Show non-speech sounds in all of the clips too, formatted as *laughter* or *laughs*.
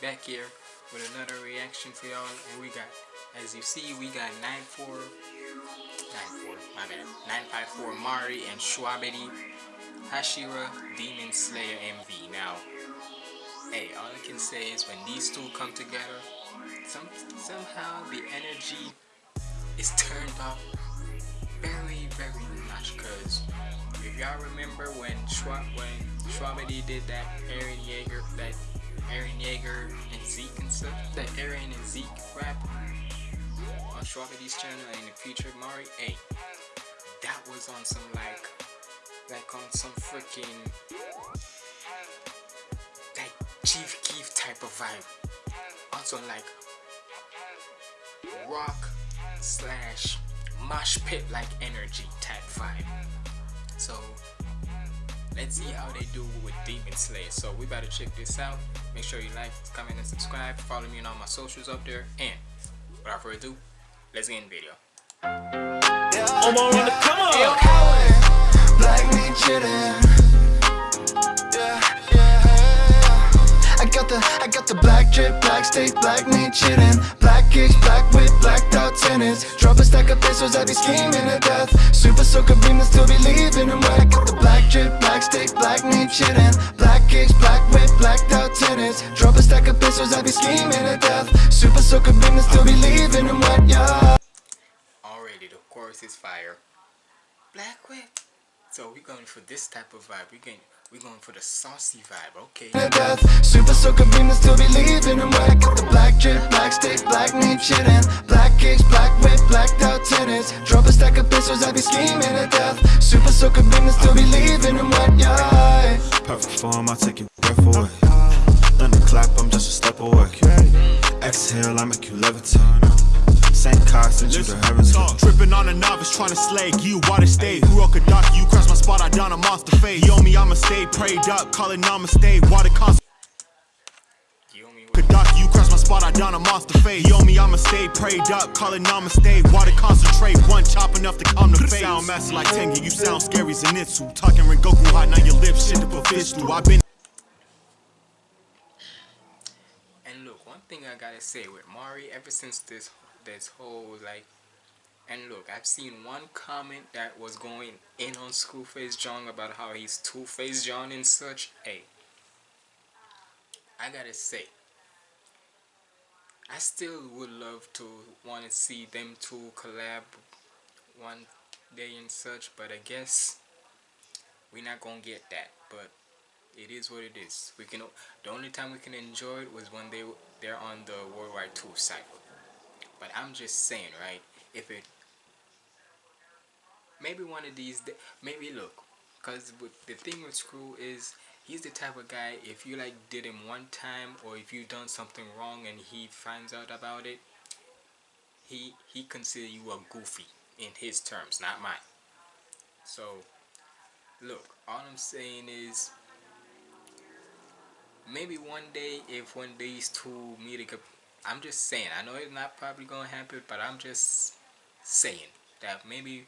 Back here with another reaction for y'all, and we got, as you see, we got 94, 94, my bad, 954 Mari and Shwabadi Hashira Demon Slayer MV. Now, hey, all I can say is when these two come together, some somehow the energy is turned up very, very much. Cause if y'all remember when Schwab when Shwabadi did that Eren Yeager that Eren Yeager and Zeke and stuff, that Eren and Zeke rap on Shwabadi's channel and the future Mari, hey, that was on some like like on some freaking like Chief Keef type of vibe. Also like rock slash mosh pit like energy type vibe. So let's see how they do with Demon Slayer. So we better check this out. Make sure you like, comment, and subscribe. Follow me on all my socials up there. And without further ado, let's get in the video. I'm on the come on. Black me chillin'. Yeah, yeah. I got the, I got the black drip, black steak, black meat chillin'. Black kicks, black whip, blacked out tennis. Drop a stack of pesos, I be scheming to death. Super soaker beam and still be leaving them wet. I got the black drip, black steak, black meat chillin'. Black kicks, black whip, blacked out tennis. Drop a stack of pesos, I be scheming to death. Super soaker beam and still be leaving them wet, yeah. already the chorus is fire. Black whip. So we're going for this type of vibe. We're going, we're going for the saucy vibe. Okay. to death Super soaker beam and still be leaving them wet Got the black drip, black steak, black meat chillin' Black kicks, black whip, blacked out tennis Drop a stack of pesos, I be scheming to death Super soaker beam and still be leaving them wet, yeah Perfect form, I'll take your breath away. Send you to heaven's gate. Tripping on a novice, trying to slay you water stay. Who a Kadaki, you cross my spot, I down a monster fade. Yo, me, I'ma stay prayed up, calling namaste. Water constant. You owe? Kadaki, you cross my spot, I down a monster fade. Yo, me, I'ma stay prayed up, calling namaste. Water concentrate, one chop enough to calm the face. Sound master like Tengen, you sound scary Zenitsu. Talking Rengoku hot, now your lips shit to put fish through. I've been And look, one thing I gotta say with Mari, ever since this this whole like, and look, I've seen one comment that was going in on Screwface John about how he's Two Face John and such. Hey, I gotta say, I still would love to want to see them two collab one day and such, but I guess we're not gonna get that. But it is what it is. We can the only time we can enjoy it was when they they're on the Worldwide Tour site. But I'm just saying, right? If it maybe one of these maybe look, cause the thing with Screw is he's the type of guy if you like did him one time or if you done something wrong and he finds out about it, he he consider you a goofy in his terms, not mine. So look, all I'm saying is maybe one day if one of these two meet again i'm just saying i know it's not probably gonna happen but i'm just saying that maybe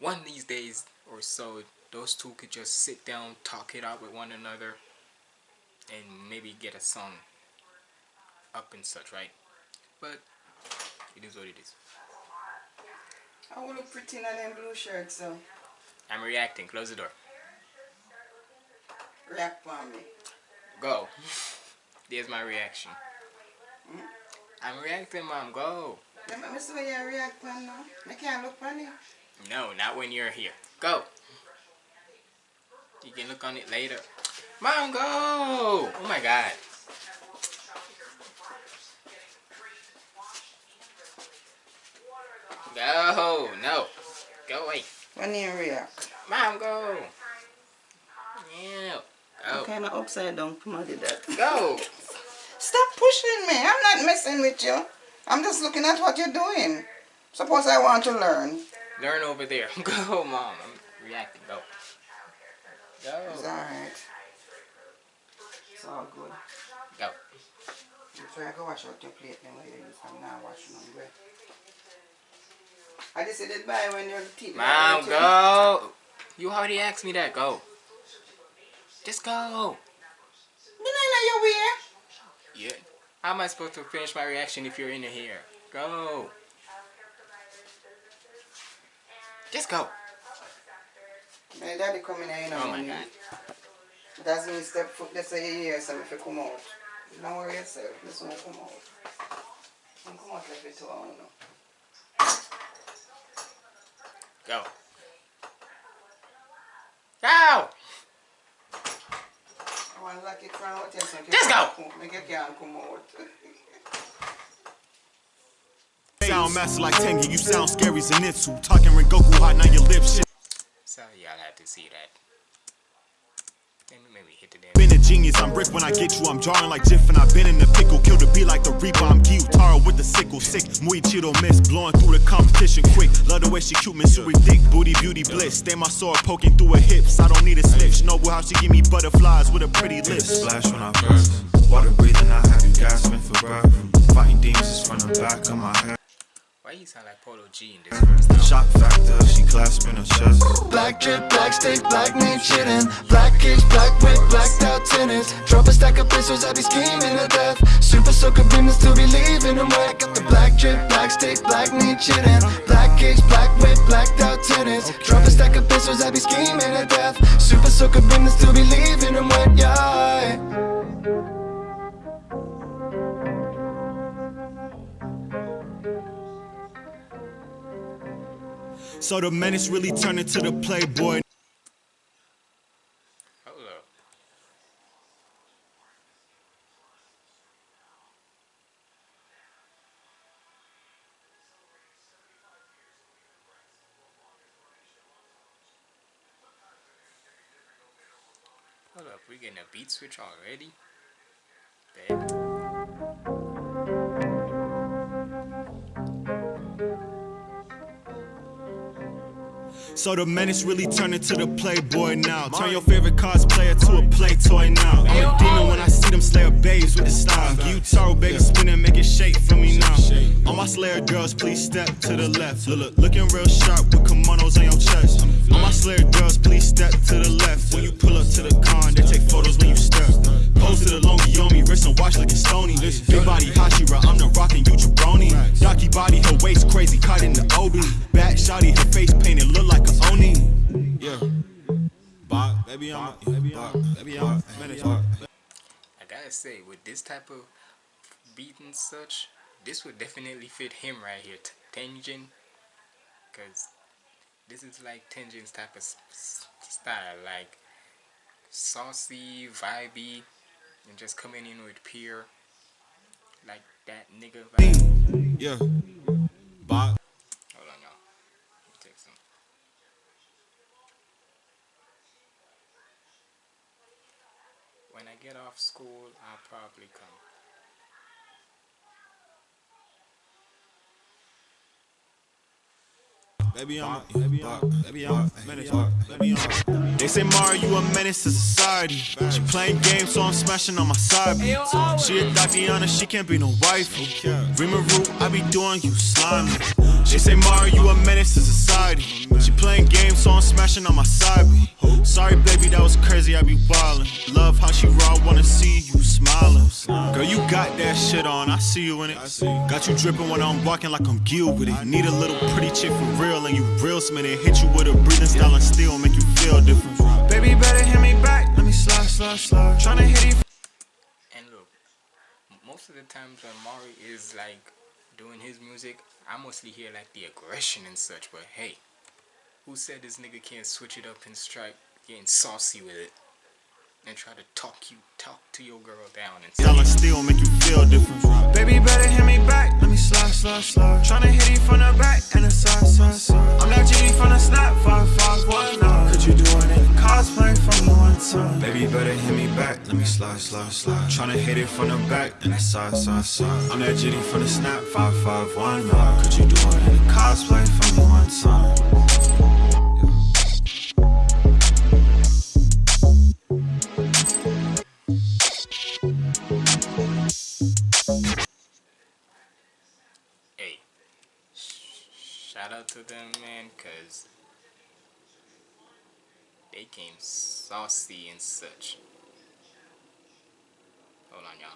one of these days or so those two could just sit down talk it out with one another and maybe get a song up and such right? But it is what it is. I will look pretty in them blue shirt, so. I'm reacting. Close the door. React on me. go. *laughs* There's my reaction Mm. i'm reacting mom go me see where you react now. I can't look it. No, not when you're here. Go. You can look on it later. Mom, go! Oh my god. Go! No. Go away. When you react. Mom, go! Yeah. Oh. I'm Go. kind of upside down. Come on, did that. Go! *laughs* Stop pushing me. I'm not messing with you. I'm just looking at what you're doing. Suppose I want to learn. Learn over there. *laughs* Go, mom. I'm reacting. Go. It's Go. alright. It's all good. Go. You try to go wash out your plate then use. I'm not washing on bread. I just said it by when your teeth. Mom, go! You already asked me that. Go. Just go. Then I know your How am I supposed to finish my reaction if you're in here? Go. Just go. My daddy come in here, you know. Oh my god. That's me step foot, they say he hears me if you come out. Don't worry yourself, this one come out. Don't come out like I don't know. Go. Go! I want to lock it from out here so you Just go. Make you can't come out. Sound master like Tengen, you sound scary Zenitsu. Talking Rengoku hot, now your lips shit. Sorry y'all had to see that. Then maybe hit the damn. Been a genius, I'm Rick when I get you. I'm jarring like Jiff and I've been in the pickle. Kill the beat like the Reaper, I'm Gyutaro with the sickle. Sick, muy chido miss, blowing through the competition quick. Love the way she cute, Missouri dick, booty, beauty bliss. Stay my sword poking through her hips. I don't need a slip. Shinobu how she give me butterflies with a pretty lips. Splash when I burst. Water breathing, I have you gasping for breath. Fighting demons is from the back of my head. Why you sound like Polo G in this verse now? Shock factor, she clasping her chest. Black drip, black steak, black meat chillin'. Black cage, black whip, blacked out tennis. Drop a stack of pistols, I be scheming to death. Super soaker beam and still be leaving them wet. Got the black drip, black steak, black meat chillin'. Black cage, black whip, blacked out tennis. Drop a stack of pistols, I be scheming to death. Super soaker beam and still be leaving them wet, yeah. So the menace really turned into the playboy. Hold up. We getting a beat switch already? Babe. So the menace really turned into the playboy now. Turn your favorite cosplayer to a play toy now. I'm a demon when I see them slayer babes with the style. You Gyutaro baby spinning, make it shake for me now. All my slayer girls, please step to the left. Look, look, looking real sharp with kimonos on your chest. All my slayer girls, please step to the left. When you pull up to the con, they take photos when you step. Pose to the longy on me, wrist and watch looking stony. Big body Hashira, I'm the rockin' you jabroni. Docky body, her waist crazy, caught in the OB. Back shotty, her face painted, I gotta say, with this type of beat and such, this would definitely fit him right here, T- Tengen. Because this is like Tengen's type of s- s- style, like saucy, vibey, and just coming in with pure, like that nigga vibe. Yeah. Bop. Hold on, y'all. Let me take some. When I get off school, I'll probably come. Baby, I'm a, baby, I'm a, baby, I'm a menace. Baby, I'm a. They say Mario, you a menace to society. She playing games, so I'm smashing on my side. beat. She a Tatiana, she can't be no wife. Rimuru, I be doing you slimy. They say Mario, you a menace to society. She playing games, so I'm smashing on my side. Sorry, baby, that was crazy. I be ballin'. Love how she raw, wanna see you smiling. Girl, you got that shit on. I see you in it. Got you drippin' when I'm walking like I'm Gil with it. Need a little pretty chick for real, and you real smitten. Hit you with a breathing style and still make you feel different. Baby, better hit me back. Let me slide, slide, slide. Tryna hit you. And look, most of the times when Mari is like doing his music, I mostly hear like the aggression and such. But hey, who said this nigga can't switch it up and strike getting saucy with it and try to talk you talk to your girl down and Style and still make you feel different. Baby, better hit me back. Let me slide, slide, slide. Tryna hit you from the back and the side, side, side. I'm that genie from the snap, five, five, one, nine. Could you do it in cosplay from the one time? Baby, better hit me back. Let me slide, slide, slide. Tryna hit it from the back and the side, side, side. I'm that jitty from the snap, five, five, one, nine. Could you do it in cosplay from the one time? became saucy and such. Hold on, y'all.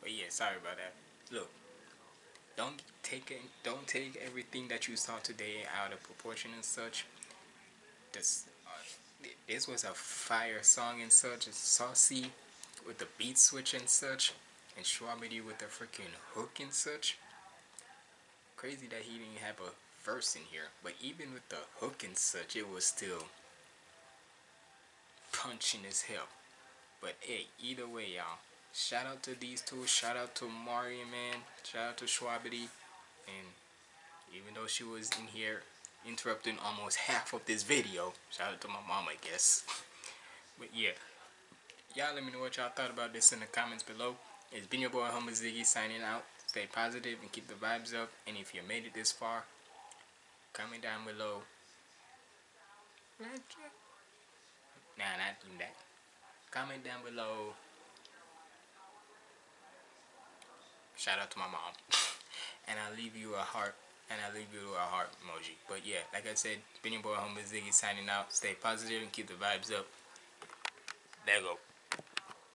But yeah, sorry about that. Look, don't take it, don't take everything that you saw today out of proportion and such. This, uh, this was a fire song and such. It's saucy with the beat switch and such, and Shwabadi with the freaking hook and such. Crazy that he didn't have a verse in here, but even with the hook and such, it was still punching as hell. But hey, either way, y'all. Shout out to these two. Shout out to Mario, man. Shout out to Shwabadi. And even though she was in here interrupting almost half of this video, shout out to my mom, I guess. but yeah, y'all let me know what y'all thought about this in the comments below. It's been your boy Humble Ziggy signing out. Stay positive and keep the vibes up. And if you made it this far, comment down below. Nah, not even that. Comment down below. Shout out to my mom. *laughs* and I'll leave you a heart. And I'll leave you a heart emoji. But yeah, like I said, been your boy Humble Ziggy signing out. Stay positive and keep the vibes up. There you go.